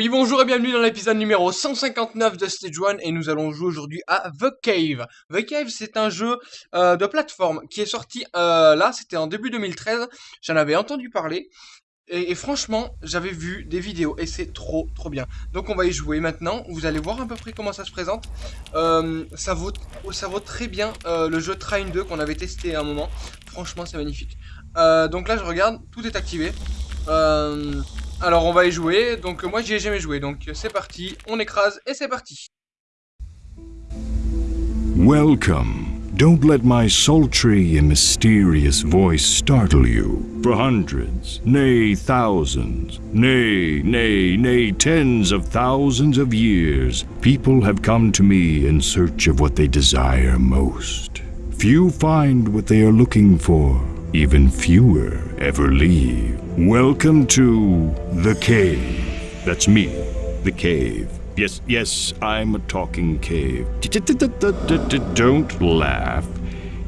Oui, bonjour et bienvenue dans l'épisode numéro 159 de Stage 1 et nous allons jouer aujourd'hui à The Cave. The Cave, c'est un jeu euh, de plateforme qui est sorti euh, là, c'était en début 2013, j'en avais entendu parler et, franchement, j'avais vu des vidéos et c'est trop trop bien. Donc on va y jouer maintenant, vous allez voir à peu près comment ça se présente. Euh, ça, vaut, ça vaut très bien le jeu Train 2 qu'on avait testé à un moment, franchement c'est magnifique. Donc là je regarde, tout est activé. Alors on va y jouer, donc moi j'y ai jamais joué, donc c'est parti, on écrase et c'est parti. Welcome. Don't let my sultry and mysterious voice startle you. For hundreds, nay thousands, nay, nay, nay tens of thousands of years, people have come to me in search of what they desire most. Few find what they are looking for, even fewer ever leave. Welcome to the cave. That's me, the cave. Yes, yes, I'm a talking cave. Don't laugh.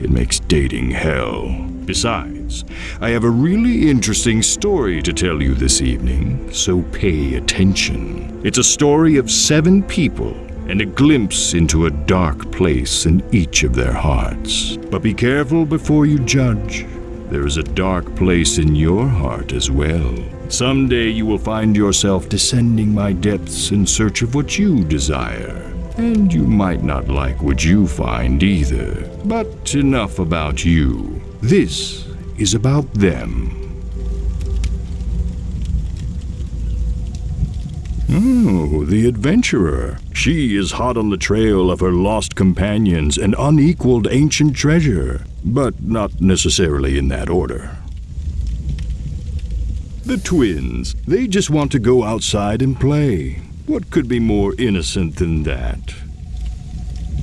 It makes dating hell. Besides, I have a really interesting story to tell you this evening, so pay attention. It's a story of seven people and a glimpse into a dark place in each of their hearts. But be careful before you judge. There is a dark place in your heart as well. Someday you will find yourself descending my depths in search of what you desire. And you might not like what you find either. But enough about you. This is about them. The adventurer. She is hot on the trail of her lost companions and unequaled ancient treasure, but not necessarily in that order. The twins, they just want to go outside and play. What could be more innocent than that?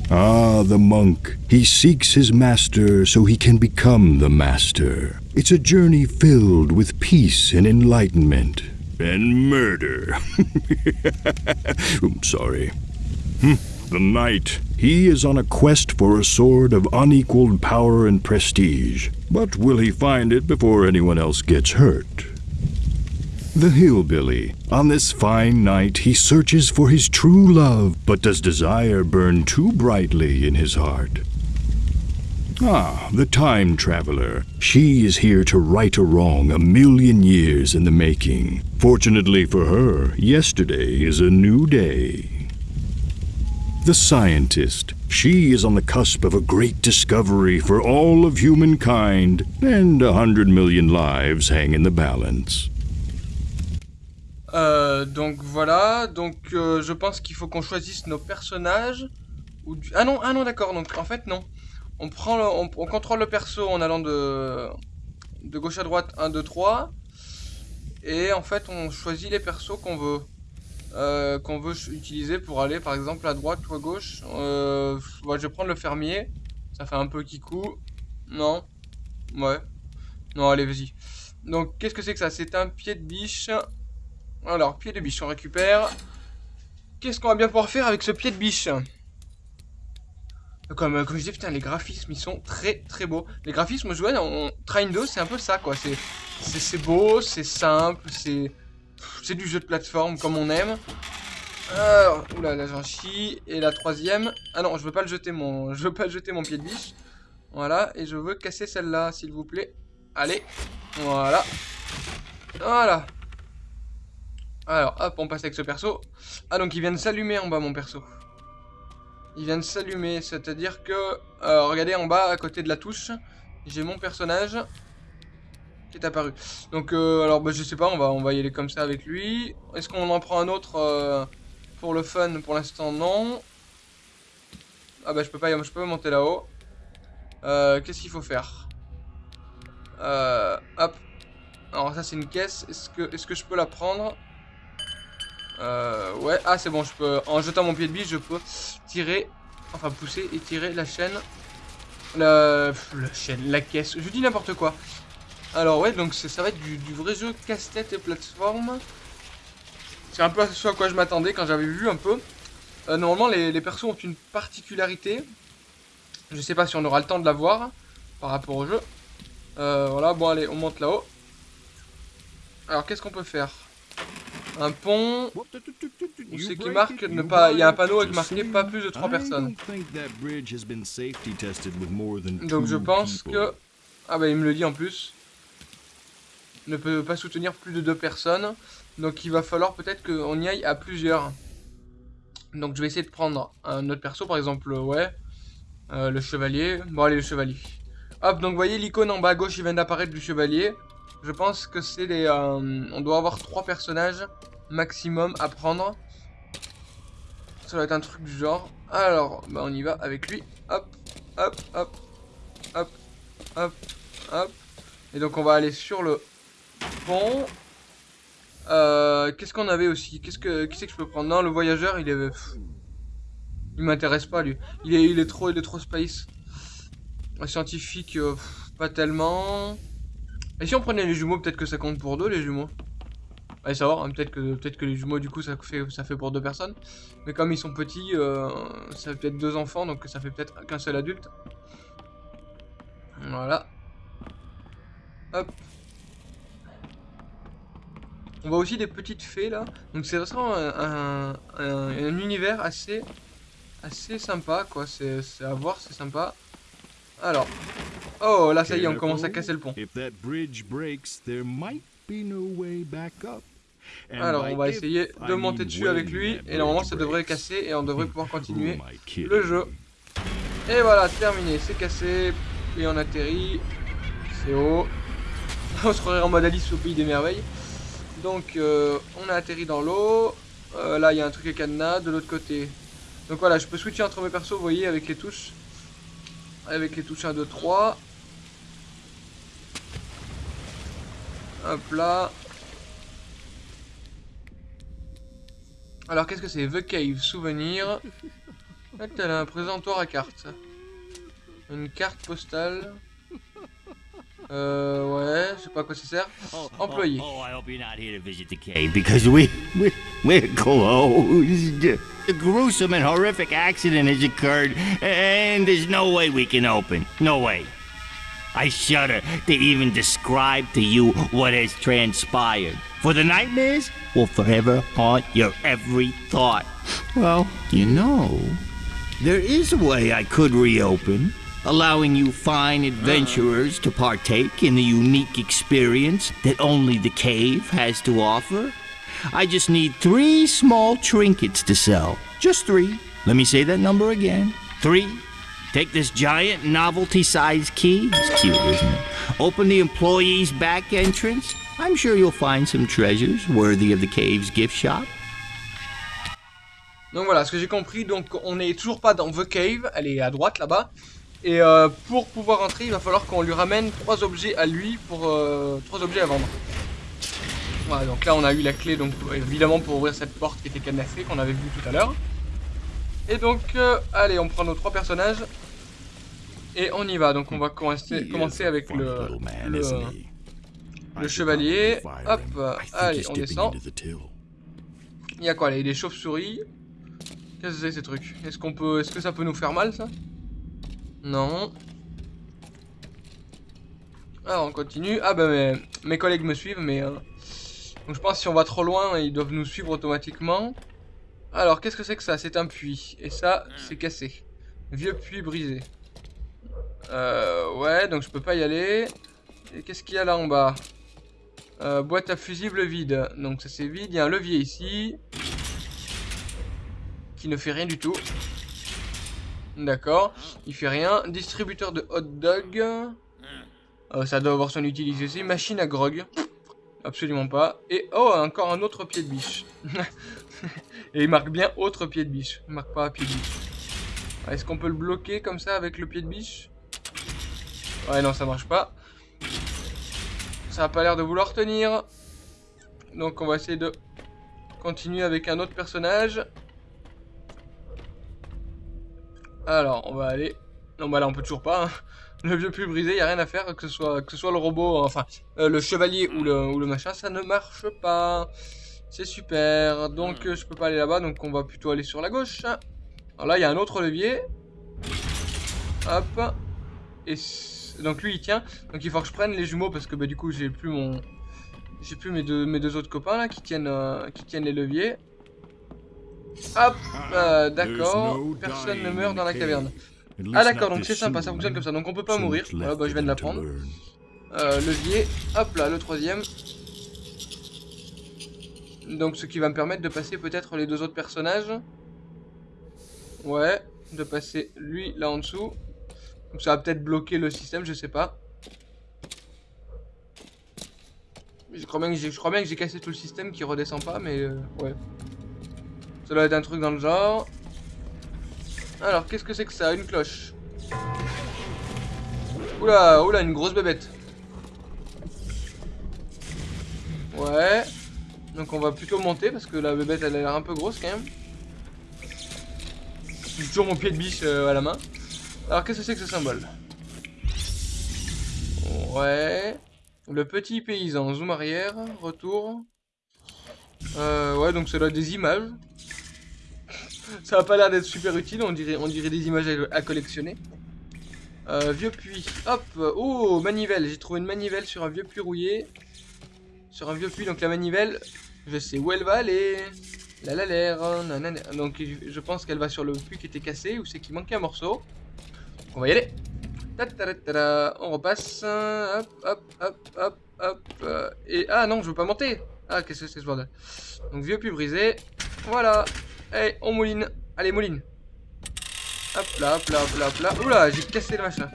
Ah, the monk. He seeks his master so he can become the master. It's a journey filled with peace and enlightenment. And murder. I'm sorry. Hmm, The knight. He is on a quest for a sword of unequaled power and prestige. But will he find it before anyone else gets hurt? The hillbilly. On this fine night, he searches for his true love, but does desire burn too brightly in his heart? Ah, the time traveler. She is here to right a wrong a million years in the making. Fortunately for her, yesterday is a new day. The scientist. She is on the cusp of a great discovery for all of humankind, and a hundred million lives hang in the balance. Euh, donc voilà, donc euh, je pense qu'il faut qu'on choisisse nos personnages. Ou du... Ah non, ah non d'accord, donc en fait non. On prend on, on contrôle le perso en allant de, de gauche à droite 1, 2, 3. Et en fait on choisit les persos qu'on veut. euh, qu'on veut utiliser pour aller par exemple à droite ou à gauche. Euh, je vais prendre le fermier. Ça fait un peu kikou. Non. Ouais. Non, allez, vas-y. Donc, qu'est-ce que c'est que ça? C'est un pied de biche. Alors, pied de biche, on récupère. Qu'est-ce qu'on va bien pouvoir faire avec ce pied de biche? Comme, euh, comme je disais, putain, les graphismes, ils sont très très beaux. Les graphismes, je vois, Train 2, c'est un peu ça, quoi. C'est beau, c'est simple, c'est du jeu de plateforme comme on aime. Alors, oula, là j'en chie. Et la troisième. Ah non, je veux pas le jeter mon, je veux pas jeter mon pied de biche. Voilà, et je veux casser celle-là, s'il vous plaît. Allez, voilà. Voilà. Alors, hop, on passe avec ce perso. Ah, donc il vient de s'allumer en bas, mon perso. Il vient de s'allumer, c'est-à-dire que... euh, regardez en bas, à côté de la touche, j'ai mon personnage qui est apparu. Donc, euh, alors, bah, je sais pas, on va, on va y aller comme ça avec lui. Est-ce qu'on en prend un autre euh, pour le fun Pour l'instant, non. Ah bah, je peux pas, je peux pas monter là-haut. Euh, Qu'est-ce qu'il faut faire? Hop. Alors ça c'est une caisse. Est-ce que, est-ce que je peux la prendre? Euh, Ouais. Ah c'est bon. Je peux. En jetant mon pied de biche, je peux tirer, enfin pousser et tirer la chaîne. La, la chaîne, la caisse. Je dis n'importe quoi. Alors ouais, donc ça va être du, du vrai jeu casse-tête et plateforme. C'est un peu ce à quoi je m'attendais quand j'avais vu un peu. Euh, normalement, les, les persos ont une particularité. Je sais pas si on aura le temps de la voir par rapport au jeu. Euh, voilà, bon allez, on monte là-haut. Alors qu'est-ce qu'on peut faire? Un pont. Qui marque ne pas. Il y a un panneau avec marqué pas plus de 3 personnes. Donc je pense que. Ah bah il me le dit en plus. Ne peut pas soutenir plus de 2 personnes. Donc il va falloir peut-être qu'on y aille à plusieurs. Donc je vais essayer de prendre un autre perso, par exemple, ouais. Euh, le chevalier. Bon allez, le chevalier. Hop, donc vous voyez l'icône en bas à gauche, il vient d'apparaître du chevalier. Je pense que c'est les... Euh, on doit avoir trois personnages maximum à prendre. Ça va être un truc du genre. Alors, bah on y va avec lui. Hop, hop, hop, hop, hop, hop. Et donc on va aller sur le pont. Euh, Qu'est-ce qu'on avait aussi? Qu'est-ce que qui c'est que je peux prendre? Non, le voyageur, il est... Il m'intéresse pas, lui. Il est, trop, il est trop space. Scientifique, euh, pas tellement. Et si on prenait les jumeaux, peut-être que ça compte pour deux, les jumeaux. Allez savoir, hein, peut-être que, les jumeaux, du coup, ça fait, ça fait pour deux personnes. Mais comme ils sont petits, euh, ça fait peut-être deux enfants, donc ça fait peut-être qu'un seul adulte. Voilà. Hop. On voit aussi des petites fées, là. Donc c'est vraiment un, un, univers assez, assez sympa, quoi. C'est à voir, c'est sympa. Alors. Oh, là, ça y est, on commence à casser le pont. Alors, on va essayer de monter dessus avec lui. Et normalement, ça devrait casser. Et on devrait pouvoir continuer le jeu. Et voilà, terminé. C'est cassé. Et on atterrit. C'est haut. on se croirait en mode Alice au pays des merveilles. Donc, euh, on a atterri dans l'eau. Euh, là, il y a un truc à cadenas. De l'autre côté. Donc voilà, je peux switcher entre mes persos, vous voyez, avec les touches avec les touches 1, 2, 3. Hop là. Alors qu'est-ce que c'est? The Cave, souvenir. Elle a un présentoir à carte. Une carte postale. Euh, ouais, je sais pas à quoi ça sert. Oh, oh, Employé. Oh, I hope you're not here to visit the cave because we, we, we're closed. A gruesome and horrific accident has occurred and there's no way we can open. No way. I shudder to even describe to you what has transpired. For the nightmares will forever haunt your every thought. Well, you know, there is a way I could reopen allowing you fine adventurers to partake in the unique experience that only the cave has to offer. I just need three small trinkets to sell. Just three. Let me say that number again. Three. Take this giant novelty-sized key. It's cute, isn't it? Open the employee's back entrance. I'm sure you'll find some treasures worthy of the cave's gift shop. Donc voilà, ce que j'ai compris, donc on n'est toujours pas dans The Cave, elle est à droite là-bas. Et euh, pour pouvoir entrer, il va falloir qu'on lui ramène trois objets à lui pour euh, objets à vendre. Voilà, donc là on a eu la clé, donc évidemment pour ouvrir cette porte qui était cadenassée qu'on avait vu tout à l'heure. Et donc, euh, allez, on prend nos trois personnages et on y va. Donc on va commencer, commencer avec le, le, le chevalier. Hop, allez, on descend. Il y a quoi là? Il y a des chauves-souris. Qu'est-ce que c'est ces trucs? Est-ce qu'on peut, est-ce que ça peut nous faire mal ça? Non. Alors on continue. Ah bah mes, collègues me suivent mais... Euh, donc je pense que si on va trop loin, ils doivent nous suivre automatiquement. Alors qu'est-ce que c'est que ça? C'est un puits. Et ça, c'est cassé. Vieux puits brisé. Euh, ouais, donc je peux pas y aller. Et qu'est-ce qu'il y a là en bas? Euh, Boîte à fusible vide. Donc ça c'est vide. Il y a un levier ici. Qui ne fait rien du tout. D'accord. Il fait rien. Distributeur de hot dog. Euh, ça doit avoir son utilité aussi. Machine à grog. Absolument pas. Et oh, encore un autre pied de biche. Et il marque bien autre pied de biche. Il marque pas pied de biche. Est-ce qu'on peut le bloquer comme ça avec le pied de biche? Ouais, non, ça marche pas. Ça a pas l'air de vouloir tenir. Donc on va essayer de continuer avec un autre personnage. Alors, on va aller... Non, bah là, on peut toujours pas. Hein. Le vieux plus brisé, y a rien à faire, que ce soit, le robot, enfin, euh, le chevalier ou le machin, ça ne marche pas. C'est super. Donc, je peux pas aller là-bas, donc on va plutôt aller sur la gauche. Alors là, il y a un autre levier. Hop. Et donc lui, il tient. Donc il faut que je prenne les jumeaux, parce que bah, du coup, j'ai plus mon... J'ai plus mes deux, mes deux autres copains là qui tiennent, euh, qui tiennent les leviers. Hop, euh, d'accord. Personne ne meurt dans la caverne. Ah d'accord, donc c'est sympa, ça fonctionne comme ça. Donc on peut pas mourir. Voilà, bah je viens de l'apprendre. Euh, levier, hop là, le troisième. Donc ce qui va me permettre de passer peut-être les deux autres personnages. Ouais, de passer lui là en dessous. Donc ça va peut-être bloquer le système, je sais pas. Je crois bien que j'ai cassé tout le système qui redescend pas, mais euh, ouais. Ça doit être un truc dans le genre. Alors, qu'est-ce que c'est que ça? Une cloche. Oula, oula, une grosse bébête. Ouais. Donc on va plutôt monter parce que la bébête elle a l'air un peu grosse quand même. J'ai toujours mon pied de biche euh, à la main. Alors qu'est-ce que c'est que ce symbole? Ouais. Le petit paysan, zoom arrière, retour. Euh, ouais, donc ça doit être des images. ça a pas l'air d'être super utile, on dirait, on dirait des images à, collectionner. Euh, vieux puits, hop, oh, manivelle, j'ai trouvé une manivelle sur un vieux puits rouillé. Sur un vieux puits, donc la manivelle, je sais où elle va aller. La la l'air, donc je pense qu'elle va sur le puits qui était cassé, ou c'est qu'il manquait un morceau. On va y aller. On repasse. Hop, hop, hop, hop, hop. Et ah non, je veux pas monter. Ah, qu'est-ce que c'est ce bordel? Donc vieux puits brisé. Voilà. Allez, on mouline. Allez, mouline. Hop là, hop là, hop là, hop là. Oula, j'ai cassé le machin.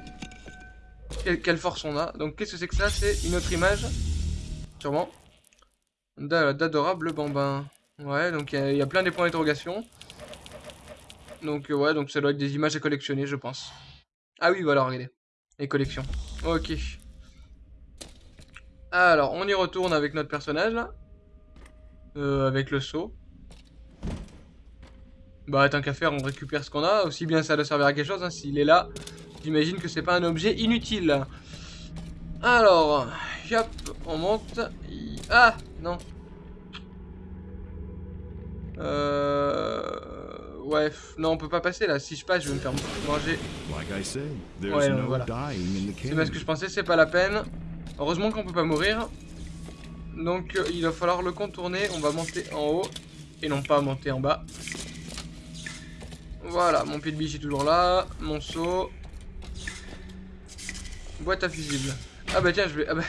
Quelle, force on a. Donc qu'est-ce que c'est que ça? C'est une autre image. Sûrement. D'adorable bambin. Ouais, donc il y, a plein des points d'interrogation. Donc euh, ouais, donc ça doit être des images à collectionner, je pense. Ah oui, voilà, regardez. Les collections. Ok. Alors, on y retourne avec notre personnage, là. Euh, avec le saut. Bah, tant qu'à faire, on récupère ce qu'on a. Aussi bien ça doit servir à quelque chose, hein. S'il est là, j'imagine que c'est pas un objet inutile. Alors, hop, on monte. Ah, non. Euh... Ouais, non, on peut pas passer là. Si je passe, je vais me faire manger. Ouais, voilà. C'est parce que je pensais, c'est pas la peine. Heureusement qu'on peut pas mourir. Donc, euh, il va falloir le contourner. On va monter en haut et non pas monter en bas. Voilà, mon pied de biche est toujours là. Mon seau. Boîte à fusible. Ah bah tiens, je vais... Ah bah...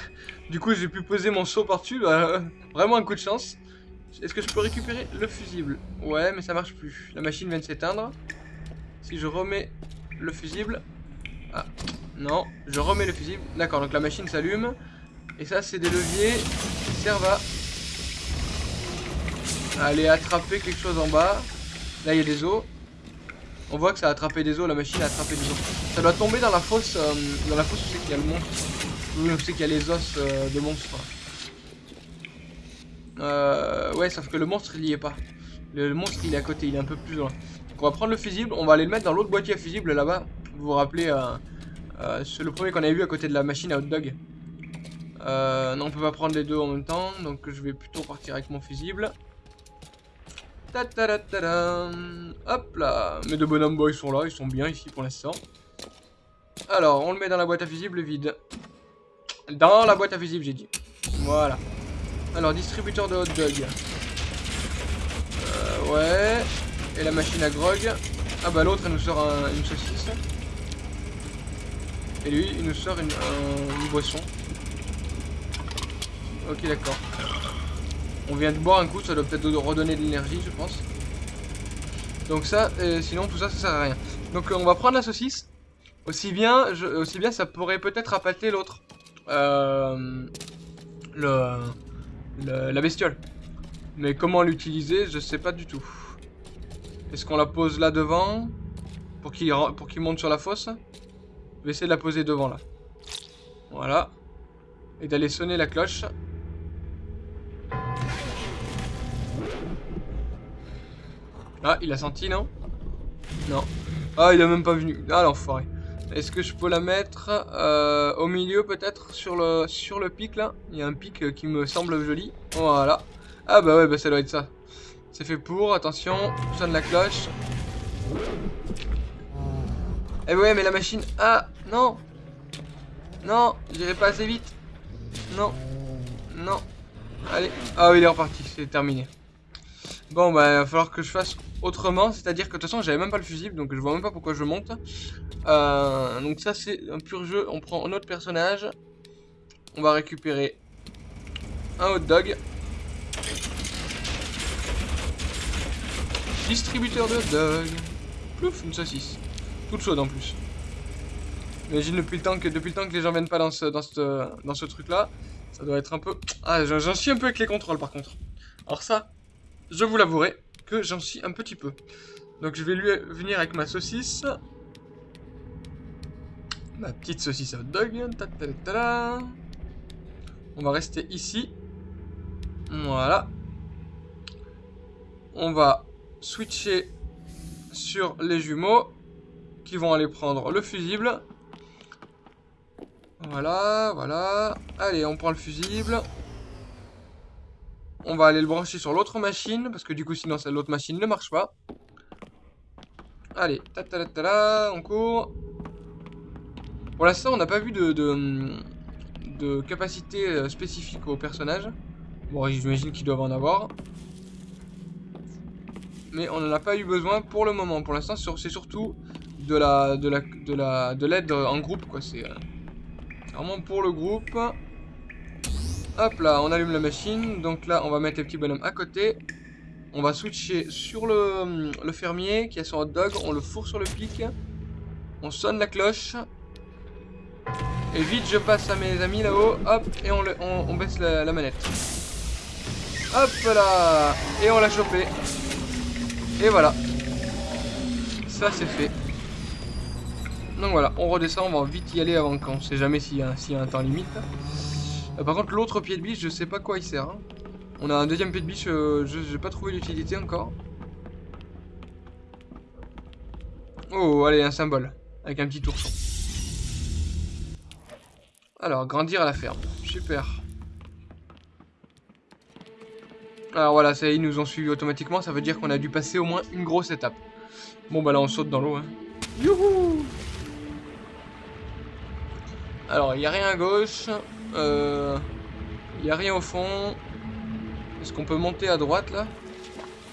Du coup, j'ai pu poser mon seau par-dessus. Bah, vraiment un coup de chance. Est-ce que je peux récupérer le fusible? Ouais, mais ça marche plus. La machine vient de s'éteindre. Si je remets le fusible... Ah, non. Je remets le fusible. D'accord, donc la machine s'allume. Et ça, c'est des leviers qui servent à... aller attraper quelque chose en bas. Là, il y a des os. On voit que ça a attrapé des os, la machine a attrapé des os. Ça doit tomber dans la fosse, euh, dans la fosse où c'est qu'il y a le monstre. Où c'est qu'il y a les os euh, de monstres. Euh, ouais, sauf que le monstre, il y est pas. Le, monstre, il est à côté, il est un peu plus loin. Donc on va prendre le fusible, on va aller le mettre dans l'autre boîtier à fusible là-bas. Vous vous rappelez, euh, euh, c'est le premier qu'on avait vu à côté de la machine à hot dog. Euh, non, on peut pas prendre les deux en même temps, donc je vais plutôt partir avec mon fusible. Ta -ta -ta Hop là Mes deux bonhommes boys sont là, ils sont bien ici pour l'instant. Alors, on le met dans la boîte à fusible vide. Dans la boîte à j'ai dit. Voilà. Alors, distributeur de hot dog. Euh, ouais. Et la machine à grog. Ah bah l'autre, elle nous sort une saucisse. Et lui, il nous sort une, boisson. Ok, d'accord. On vient de boire un coup, ça doit peut-être redonner de l'énergie, je pense. Donc ça, euh, sinon tout ça, ça sert à rien. Donc euh, on va prendre la saucisse. Aussi bien, aussi bien ça pourrait peut-être appâter l'autre. Euh, le la bestiole. Mais comment l'utiliser, je sais pas du tout. Est-ce qu'on la pose là devant pour qu'il monte sur la fosse? Je vais essayer de la poser devant là. Voilà. Et d'aller sonner la cloche. Ah, il a senti, non? Non. Ah, il a même pas venu. Ah, l'enfoiré. Est-ce que je peux la mettre euh, au milieu peut-être sur le, sur le pic là? Il y a un pic euh, qui me semble joli. Voilà. Ah bah ouais, bah ça doit être ça. C'est fait pour, attention, sonne la cloche. Eh ouais, mais la machine... Ah, non Non, j'irai pas assez vite. Non, non, Allez. Ah oui, il est reparti, c'est terminé. Bon, bah, il va falloir que je fasse autrement. C'est-à-dire que de toute façon, j'avais même pas le fusible, donc je vois même pas pourquoi je monte. Euh, donc ça, c'est un pur jeu. On prend un autre personnage. On va récupérer un hot dog. Distributeur de hot dog. Plouf, une saucisse. Toute chaude en plus. Imagine depuis le temps que depuis le temps que les gens viennent pas dans ce dans ce dans ce truc là, ça doit être un peu. Ah, j'en suis un peu avec les contrôles par contre. Alors ça, je vous l'avouerai que j'en suis un petit peu. Donc je vais lui venir avec ma saucisse. Ma petite saucisse hot dog. On va rester ici. Voilà. On va switcher sur les jumeaux qui vont aller prendre le fusible. Voilà, voilà. Allez, on prend le fusible. On va aller le brancher sur l'autre machine, parce que du coup, sinon, l'autre machine ne marche pas. Allez, ta on court. Pour l'instant, on n'a pas vu de, capacité euh, spécifique au personnage. Bon, j'imagine qu'ils doivent en avoir. Mais on n'en a pas eu besoin pour le moment. Pour l'instant, c'est surtout de la de la de la de l'aide en groupe. C'est euh, vraiment pour le groupe. Hop là, on allume la machine. Donc là, on va mettre les petits bonhommes à côté. On va switcher sur le, fermier qui a son hot dog. On le fourre sur le pic. On sonne la cloche. Et vite, je passe à mes amis là-haut. Hop, et on, le, on, baisse la, manette. Hop là Et on l'a chopé. Et voilà. Ça, c'est fait. Donc voilà, on redescend, on va vite y aller avant qu'on sait jamais s'il y, a un temps limite. Euh, par contre, l'autre pied de biche, je sais pas quoi il sert. Hein. On a un deuxième pied de biche, euh, je n'ai pas trouvé l'utilité encore. Oh, allez, un symbole. Avec un petit ourson. Alors, grandir à la ferme. Super. Alors voilà, ça ils nous ont suivi automatiquement. Ça veut dire qu'on a dû passer au moins une grosse étape. Bon, bah là, on saute dans l'eau. Hein. Youhou Alors, il n'y a rien à gauche. Il euh, n'y a rien au fond. Est-ce qu'on peut monter à droite, là?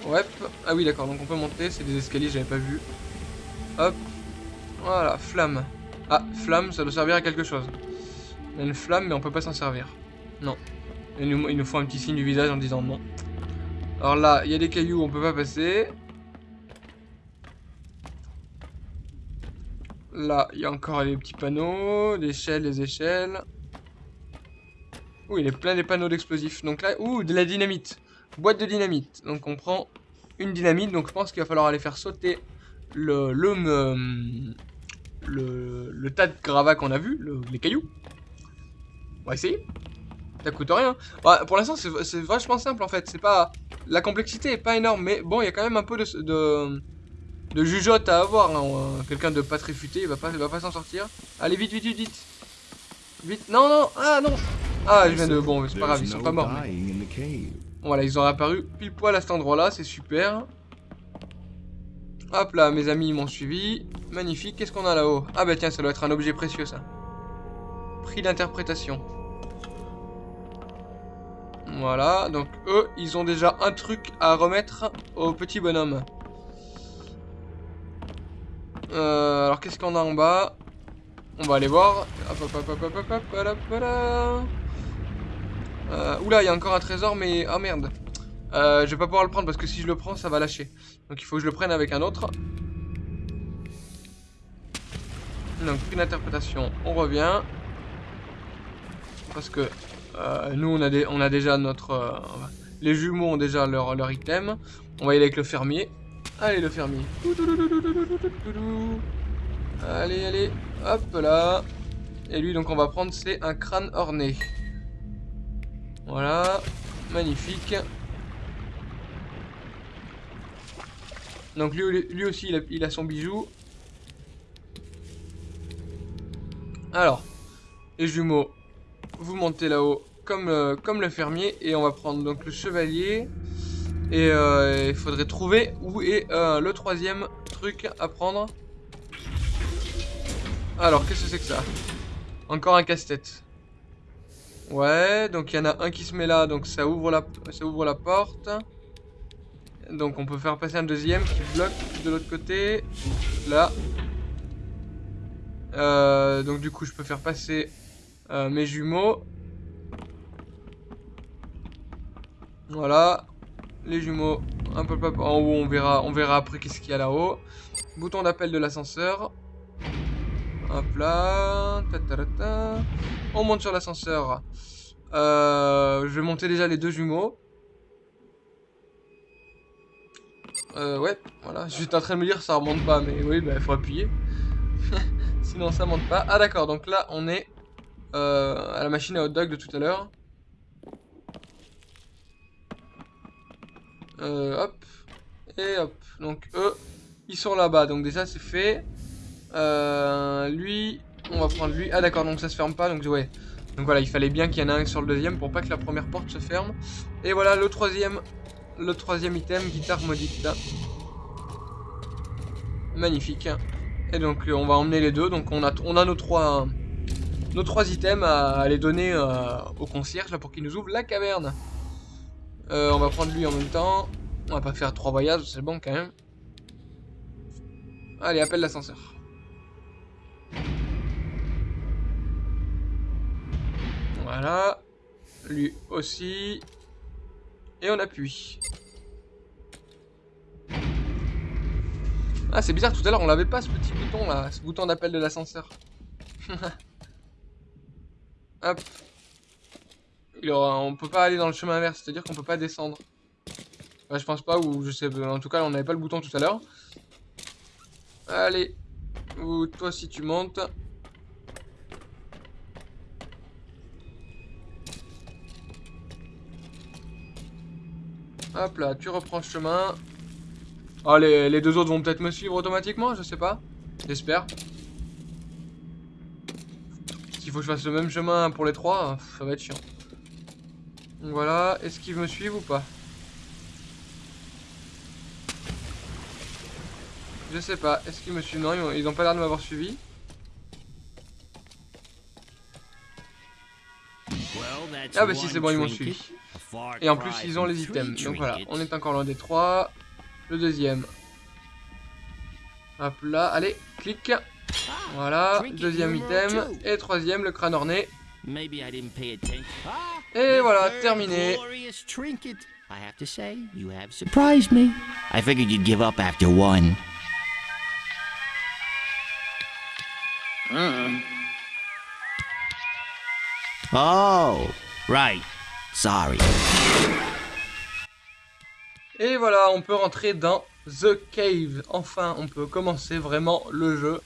Ouais. Ah oui, d'accord. Donc, on peut monter. C'est des escaliers, j'avais pas vu. Hop. Voilà, flamme. Ah, flamme, ça doit servir à quelque chose. Il y a une flamme, mais on peut pas s'en servir. Non. Il nous, il nous faut un petit signe du visage en disant non. Alors là, il y a des cailloux, on peut pas passer. Là, il y a encore les petits panneaux, l'échelle, les échelles. Il est plein des panneaux d'explosifs. Donc là, ouh, de la dynamite. Boîte de dynamite. Donc on prend une dynamite. Donc je pense qu'il va falloir aller faire sauter le, le, le, tas de gravats qu'on a vu, les cailloux. On va essayer. Ça coûte rien. Bah, pour l'instant, c'est vachement simple en fait. C'est pas la complexité est pas énorme, mais bon, il y a quand même un peu de, de, de jugeote à avoir. Hein. Quelqu'un de pas très futé, il va pas, il va pas s'en sortir. Allez, vite, vite, vite, vite. Vite. Non, non, ah non. Ah, je viens de. Bon, c'est pas grave, ils sont pas morts. Voilà, ils ont apparu pile poil à cet endroit-là, c'est super. Hop là, mes amis m'ont suivi. Magnifique. Qu'est-ce qu'on a là-haut? Ah bah tiens, ça doit être un objet précieux ça. Prix d'interprétation. Voilà, donc eux, ils ont déjà un truc à remettre au petit bonhomme. Euh, alors qu'est-ce qu'on a en bas? On va aller voir. Hop, hop, hop, hop, hop, hop, hop, hop, euh, oula, il y a encore un trésor, mais... Oh merde. Euh, je vais pas pouvoir le prendre parce que si je le prends, ça va lâcher. Donc il faut que je le prenne avec un autre. Donc, une interprétation, on revient. Parce que euh, nous, on a, on a déjà notre... Les jumeaux ont déjà leur, leur item. On va y aller avec le fermier. Allez, le fermier. Allez, allez. Hop là. Et lui, donc, on va prendre, c'est un crâne orné. Voilà. Magnifique. Donc, lui, aussi, il a, il a son bijou. Alors, les jumeaux, vous montez là-haut comme, euh, comme le fermier et on va prendre donc le chevalier et euh, il faudrait trouver où est euh, le troisième truc à prendre. Alors, qu'est-ce que c'est que ça? Encore un casse-tête. Ouais, donc il y en a un qui se met là, donc ça ouvre la, ça ouvre la porte. Donc on peut faire passer un deuxième qui bloque de l'autre côté. Là. Euh, donc du coup je peux faire passer euh, mes jumeaux. Voilà. Les jumeaux. Un peu en haut on verra, on verra après qu'est-ce qu'il y a là-haut. Bouton d'appel de l'ascenseur. Hop là. On monte sur l'ascenseur. Euh, je vais monter déjà les deux jumeaux. Euh, ouais, voilà. J'étais en train de me dire ça remonte pas, mais oui, bah il faut appuyer. Sinon ça monte pas. Ah d'accord, donc là on est euh, à la machine à hot dog de tout à l'heure. Hop. Et hop. Donc eux, ils sont là-bas. Donc déjà c'est fait. Euh, lui, on va prendre lui. Ah d'accord, donc ça se ferme pas. Donc ouais. Donc voilà, il fallait bien qu'il y en ait un sur le deuxième pour pas que la première porte se ferme. Et voilà le troisième le troisième item, guitare maudite. Magnifique. Et donc euh, on va emmener les deux. Donc on a, on a nos trois nos trois items à, les donner euh, au concierge là, pour qu'il nous ouvre la caverne. On va prendre lui en même temps. On va pas faire trois voyages, c'est bon quand même. Allez, appelle l'ascenseur. Voilà. Lui aussi. Et on appuie. Ah, c'est bizarre, tout à l'heure, on l'avait pas, ce petit bouton, là. Ce bouton d'appel de l'ascenseur. Hop. On peut pas aller dans le chemin inverse, c'est-à-dire qu'on peut pas descendre. je pense pas, ou je sais... En tout cas, on n'avait pas le bouton tout à l'heure. Allez. Ou toi, si tu montes... Hop là, tu reprends le chemin. Ah, les, deux autres vont peut-être me suivre automatiquement, je sais pas. J'espère. S'il faut que je fasse le même chemin pour les trois, ça va être chiant. Voilà, est-ce qu'ils me suivent ou pas? Je sais pas, est-ce qu'ils me suivent? Non, ils ont, pas l'air de m'avoir suivi. Ah bah si c'est bon, ils m'ont suivi. Et en plus, ils ont les items. Donc voilà, on est encore loin des trois. Le deuxième. Hop là, allez, clic. Voilà, deuxième item. Et troisième, le crâne orné. Et voilà, terminé. I have to say, you have surprised me. I figured you'd give up after one. Oh, right. Sorry. Et voilà, on peut rentrer dans The Cave. Enfin, on peut commencer vraiment le jeu.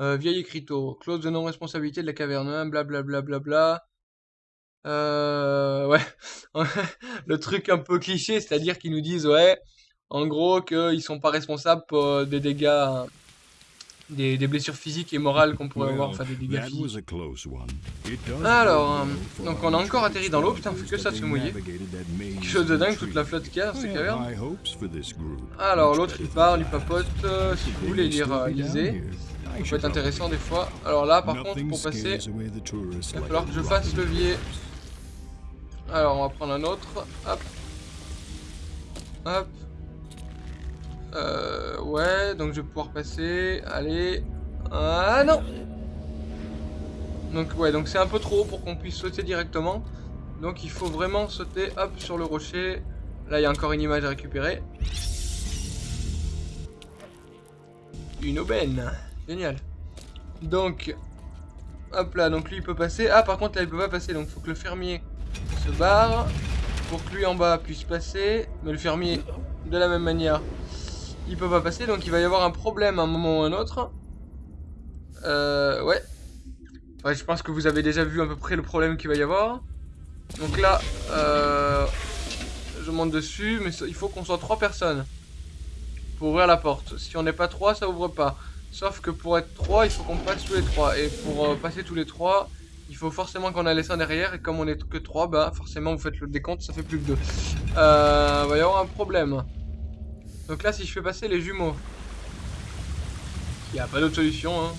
Euh, vieil écriteau, clause de non-responsabilité de la caverne, blablabla. Bla, bla, bla, euh, ouais, le truc un peu cliché, c'est-à-dire qu'ils nous disent, ouais, en gros, qu'ils sont pas responsables pour des dégâts des, des, blessures physiques et morales qu'on pourrait avoir, enfin des dégâts physiques. Alors, euh, donc on a encore atterri dans l'eau, putain, on fait que ça se mouiller. Quelque chose de dingue, toute la flotte qu'il y a ces cavernes. Alors, l'autre il parle, il papote, euh, si vous voulez lire, euh, lisez. Ça peut être intéressant des fois. Alors là, par contre, pour passer, il va falloir que je fasse levier. Alors, on va prendre un autre. Hop. Hop. Euh, ouais, donc je vais pouvoir passer. Allez. Ah non Donc ouais, donc c'est un peu trop pour qu'on puisse sauter directement. Donc il faut vraiment sauter, hop, sur le rocher. Là, il y a encore une image à récupérer. Une aubaine. Génial. Donc, hop là, donc lui il peut passer. Ah, par contre là il peut pas passer, donc faut que le fermier se barre. Pour que lui en bas puisse passer. Mais le fermier, de la même manière, il peut pas passer, donc il va y avoir un problème à un moment ou un autre. Euh, ouais. Ouais, je pense que vous avez déjà vu à peu près le problème qu'il va y avoir. Donc là, euh, je monte dessus, mais il faut qu'on soit trois personnes pour ouvrir la porte. Si on n'est pas trois, ça ouvre pas. Sauf que pour être trois, il faut qu'on passe tous les trois. Et pour euh, passer tous les trois, il faut forcément qu'on a laissé un derrière. Et comme on est que trois, bah forcément vous faites le décompte, ça fait plus que deux. Euh, il va y avoir un problème. Donc là, si je fais passer les jumeaux, il n'y a pas d'autre solution. Hein.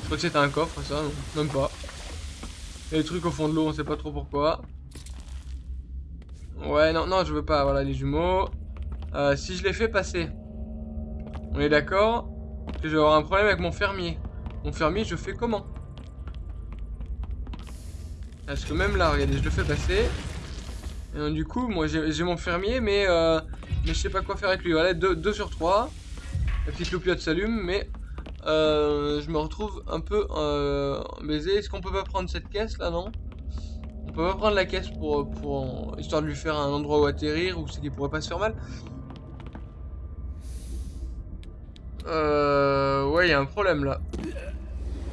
Je crois que c'était un coffre, ça, non même pas. A des trucs au fond de l'eau, on sait pas trop pourquoi. Ouais, non, non, je veux pas. Voilà, les jumeaux. Euh, si je les fais passer, on est d'accord que je vais avoir un problème avec mon fermier. Mon fermier, je fais comment? Parce que même là, regardez, je le fais passer. Et du coup, moi, j'ai mon fermier, mais, euh, mais je sais pas quoi faire avec lui. Voilà, 2 sur 3. La petite loupiote s'allume, mais euh, je me retrouve un peu euh, baisé. Est-ce qu'on peut pas prendre cette caisse là, non? On peut pas prendre la caisse pour, pour histoire de lui faire un endroit où atterrir ou c'est qu'il pourrait pas se faire mal Euh... Ouais, il y a un problème là.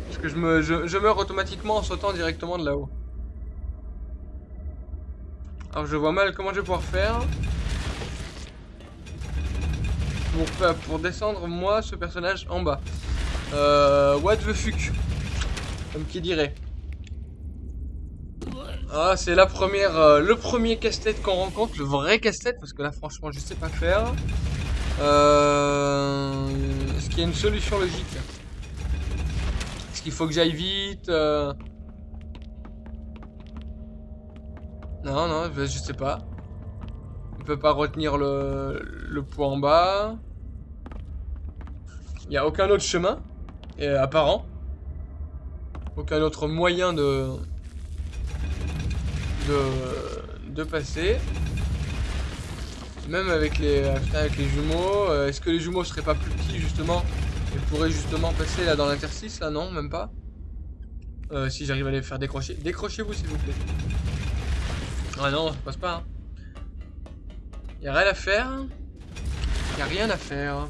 Parce que je, me, je meurs automatiquement en sautant directement de là-haut. Alors je vois mal comment je vais pouvoir faire. Pour, descendre moi, ce personnage, en bas. Euh, what the fuck? Comme qui dirait. Ah, c'est la première, euh, le premier casse-tête qu'on rencontre, le vrai casse-tête, parce que là, franchement, je sais pas faire. Euh, Est-ce qu'il y a une solution logique? Est-ce qu'il faut que j'aille vite euh? Non, non, je sais pas. On peut pas retenir le, le poids en bas. Il n'y a aucun autre chemin apparent. Aucun autre moyen de... de, de passer. Même avec les, avec les jumeaux. Euh, est-ce que les jumeaux seraient pas plus petits justement Et pourraient justement passer là dans l'interstice là Non, même pas? Euh, si j'arrive à les faire décrocher. Décrochez-vous s'il vous plaît. Ah non, ça passe pas. Hein. Y a rien à faire. Y a rien à faire.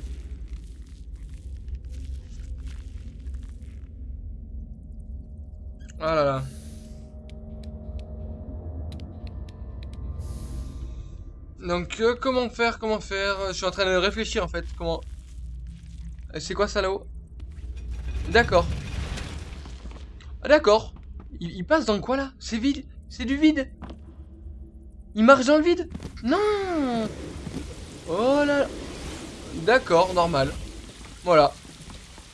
Ah là là. Donc, euh, comment faire Comment faire? Je suis en train de réfléchir en fait. Comment? Euh, c'est quoi ça là-haut? D'accord. Ah, d'accord. Il, passe dans quoi là? C'est vide C'est du vide Il marche dans le vide Non Oh là D'accord, normal. Voilà.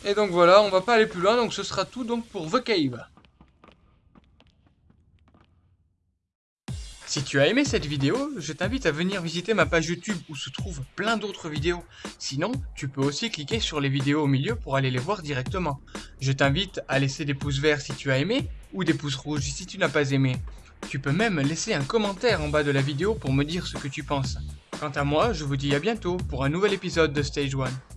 Et donc voilà, on va pas aller plus loin, donc ce sera tout donc pour The Cave. Si tu as aimé cette vidéo, je t'invite à venir visiter ma page YouTube où se trouvent plein d'autres vidéos. Sinon, tu peux aussi cliquer sur les vidéos au milieu pour aller les voir directement. Je t'invite à laisser des pouces verts si tu as aimé ou des pouces rouges si tu n'as pas aimé. Tu peux même laisser un commentaire en bas de la vidéo pour me dire ce que tu penses. Quant à moi, je vous dis à bientôt pour un nouvel épisode de Stage 1.